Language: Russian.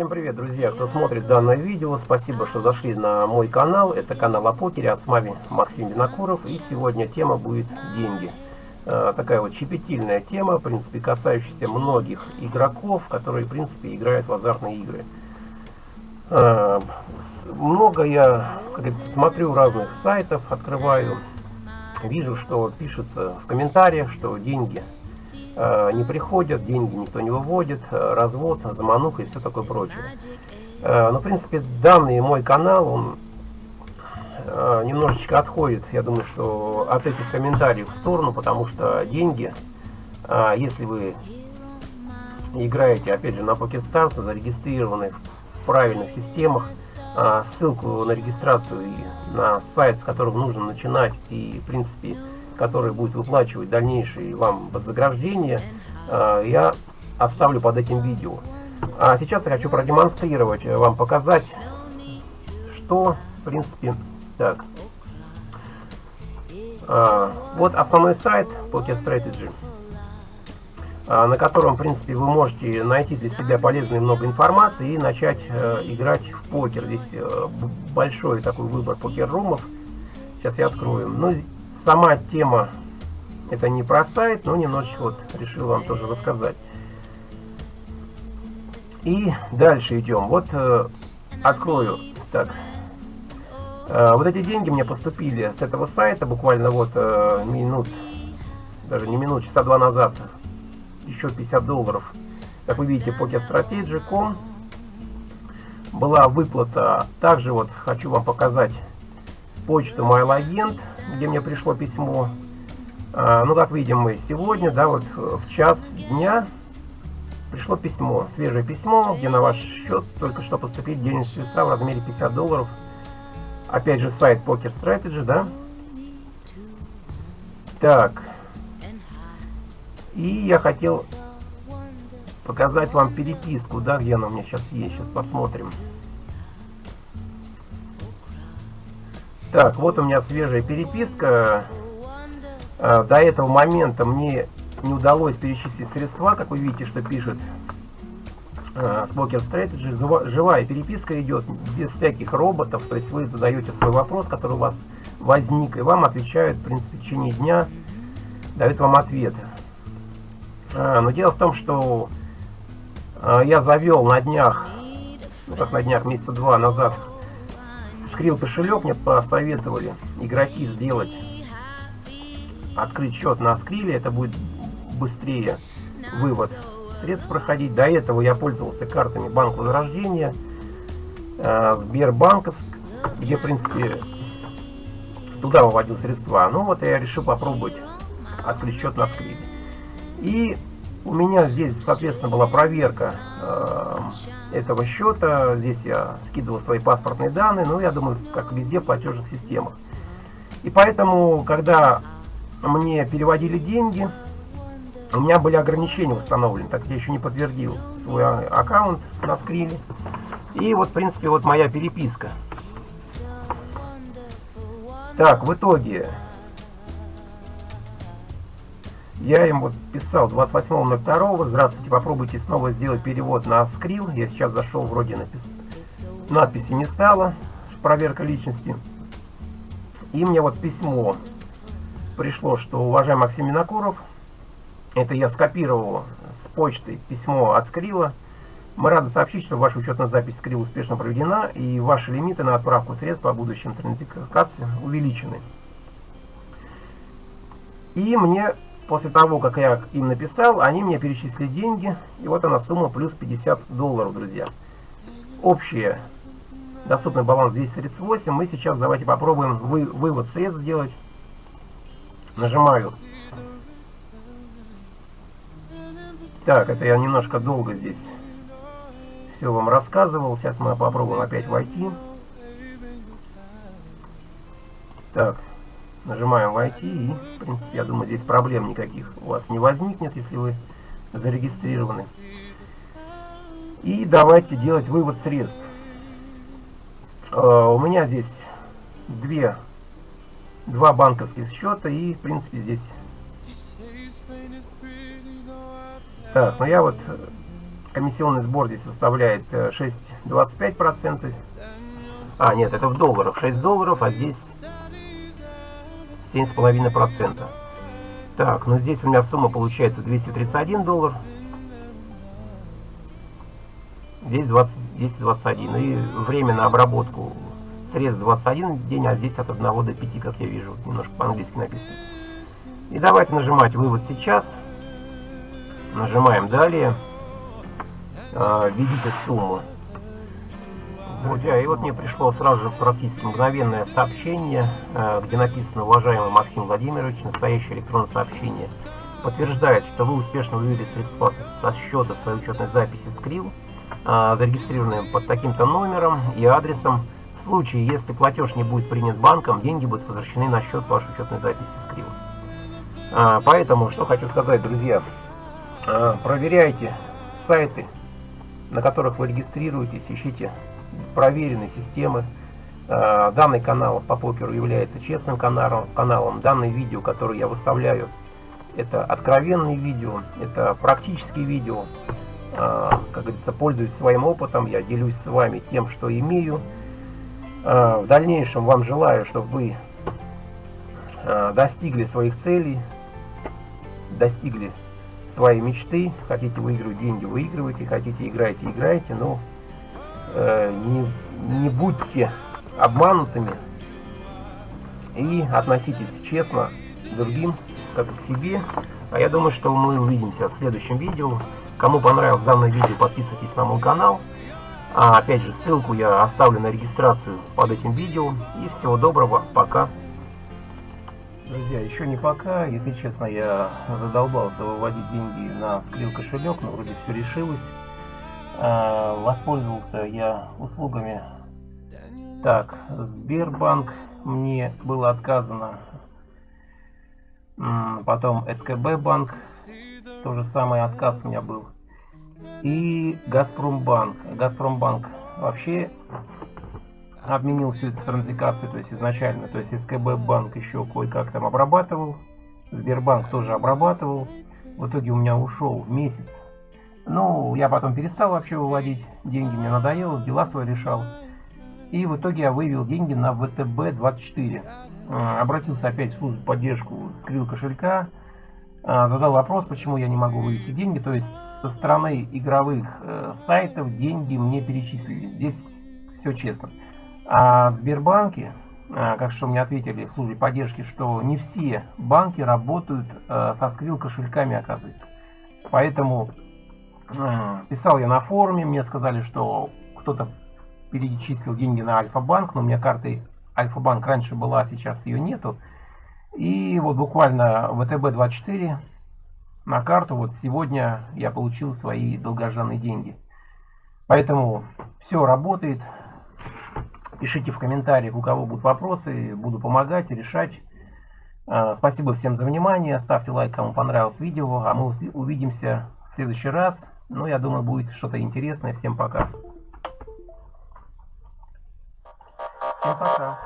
Всем привет, друзья, кто смотрит данное видео. Спасибо, что зашли на мой канал. Это канал о покере, а с вами Максим Винокуров. И сегодня тема будет деньги. Э, такая вот щепетильная тема, в принципе, касающаяся многих игроков, которые, в принципе, играют в азартные игры. Э, много я, как говорится, смотрю разных сайтов, открываю, вижу, что пишется в комментариях, что деньги не приходят, деньги никто не выводит, э, развод, замануха и все такое прочее. Э, Но, ну, в принципе, данный мой канал, он немножечко отходит, я думаю, что от этих комментариев в сторону, потому что деньги, если вы играете, опять же, на PocketStars, зарегистрированы в правильных системах, ссылку на регистрацию и на сайт, с которым нужно начинать, и, в принципе, который будет выплачивать дальнейшие вам вознаграждения, э, я оставлю под этим видео. А сейчас я хочу продемонстрировать, э, вам показать, что, в принципе, так. А, вот основной сайт Poker Strategy, а, на котором, в принципе, вы можете найти для себя полезную много информации и начать э, играть в покер. Здесь большой такой выбор покер-румов. Сейчас я открою. Ну, сама тема, это не про сайт, но немножечко вот решил вам тоже рассказать. И дальше идем. Вот э, открою. Так. Э, вот эти деньги мне поступили с этого сайта буквально вот э, минут, даже не минут, часа два назад. Еще 50 долларов. Как вы видите, pokerstrategy.com была выплата. Также вот хочу вам показать почту MailAgent, где мне пришло письмо. А, ну, как видим мы сегодня, да, вот в час дня пришло письмо, свежее письмо, где на ваш счет только что поступили денежные средства в размере 50 долларов. Опять же, сайт Poker Strategy, да. Так. И я хотел показать вам переписку, да, где она у меня сейчас есть. Сейчас посмотрим. Так, вот у меня свежая переписка. А, до этого момента мне не удалось перечислить средства, как вы видите, что пишет а, Spoker Strategy. Живая переписка идет без всяких роботов, то есть вы задаете свой вопрос, который у вас возник, и вам отвечают, в принципе, в течение дня, дают вам ответ. А, но дело в том, что я завел на днях, ну как на днях, месяца два назад, Скрил кошелек мне посоветовали игроки сделать, открыть счет на скриле, это будет быстрее вывод средств проходить. До этого я пользовался картами Банк Возрождения, э, Сбербанковск, где, в принципе, туда выводил средства. Ну вот я решил попробовать открыть счет на скриле. И у меня здесь, соответственно, была проверка э, этого счета. Здесь я скидывал свои паспортные данные, ну, я думаю, как везде в платежных системах. И поэтому, когда мне переводили деньги, у меня были ограничения установлены, так я еще не подтвердил свой а, аккаунт на скриле. И вот, в принципе, вот моя переписка. Так, в итоге я им вот писал 28.02. Здравствуйте, попробуйте снова сделать перевод на скрил. Я сейчас зашел, вроде напис... надписи не стало. Проверка личности. И мне вот письмо пришло, что уважаемый Максим Минокуров, это я скопировал с почты письмо от Скрила. Мы рады сообщить, что ваша учетная запись Скрил успешно проведена, и ваши лимиты на отправку средств по будущим транзакциям увеличены. И мне После того, как я им написал, они мне перечислили деньги. И вот она сумма плюс 50 долларов, друзья. Общая доступный баланс 238. Мы сейчас давайте попробуем вы, вывод средств сделать. Нажимаю. Так, это я немножко долго здесь все вам рассказывал. Сейчас мы попробуем опять войти. Так, Нажимаем «Войти» и, в принципе, я думаю, здесь проблем никаких у вас не возникнет, если вы зарегистрированы. И давайте делать вывод средств. Uh, у меня здесь две, два банковских счета и, в принципе, здесь... Так, ну я вот комиссионный сбор здесь составляет 6,25%. Э, а, нет, это в долларах. 6 долларов, а здесь 7,5%. Так, ну здесь у меня сумма получается 231 доллар. Здесь 20, 221. И время на обработку средств 21 день, а здесь от 1 до 5, как я вижу. Немножко по-английски написано. И давайте нажимать «Вывод сейчас». Нажимаем «Далее». А, введите сумму. Друзья, и вот мне пришло сразу же практически мгновенное сообщение, а, где написано «Уважаемый Максим Владимирович, настоящее электронное сообщение подтверждает, что вы успешно вывели средства со счета своей учетной записи Skrill, а, зарегистрированные под таким-то номером и адресом. В случае, если платеж не будет принят банком, деньги будут возвращены на счет вашей учетной записи Skrill. Поэтому, что хочу сказать, друзья, проверяйте сайты на которых вы регистрируетесь, ищите проверенные системы. А, данный канал по покеру является честным каналом. каналом. Данное видео, которое я выставляю, это откровенные видео, это практические видео. А, как говорится, пользуюсь своим опытом, я делюсь с вами тем, что имею. А, в дальнейшем вам желаю, чтобы вы достигли своих целей, достигли свои мечты, хотите выигрывать деньги, выигрывайте, хотите играйте, играйте, но э, не, не будьте обманутыми и относитесь честно к другим, как и к себе. А я думаю, что мы увидимся в следующем видео. Кому понравилось данное видео, подписывайтесь на мой канал. А опять же, ссылку я оставлю на регистрацию под этим видео. И всего доброго, пока. Друзья, еще не пока. Если честно, я задолбался выводить деньги на скрил кошелек, но вроде все решилось. А, воспользовался я услугами. Так, Сбербанк мне было отказано. Потом СКБ банк, то же самое отказ у меня был. И Газпромбанк. Газпромбанк вообще отменил всю эту транзакцию, то есть изначально, то есть СКБ банк еще кое-как там обрабатывал, Сбербанк тоже обрабатывал. В итоге у меня ушел месяц. Ну, я потом перестал вообще выводить деньги, мне надоело, дела свои решал. И в итоге я вывел деньги на ВТБ-24. А, обратился опять в службу поддержку скрил кошелька. А, задал вопрос, почему я не могу вывести деньги. То есть со стороны игровых э, сайтов деньги мне перечислили. Здесь все честно. А Сбербанки, а, как что мне ответили в службе поддержки, что не все банки работают а, со скрил кошельками, оказывается. Поэтому писал я на форуме, мне сказали, что кто-то перечислил деньги на Альфа-банк, но у меня карты Альфа-банк раньше была, сейчас ее нету. И вот буквально ВТБ-24 на карту, вот сегодня я получил свои долгожданные деньги. Поэтому все работает, Пишите в комментариях, у кого будут вопросы, буду помогать, решать. А, спасибо всем за внимание, ставьте лайк, кому понравилось видео, а мы увидимся в следующий раз. Ну, я думаю, будет что-то интересное. Всем пока. Всем пока.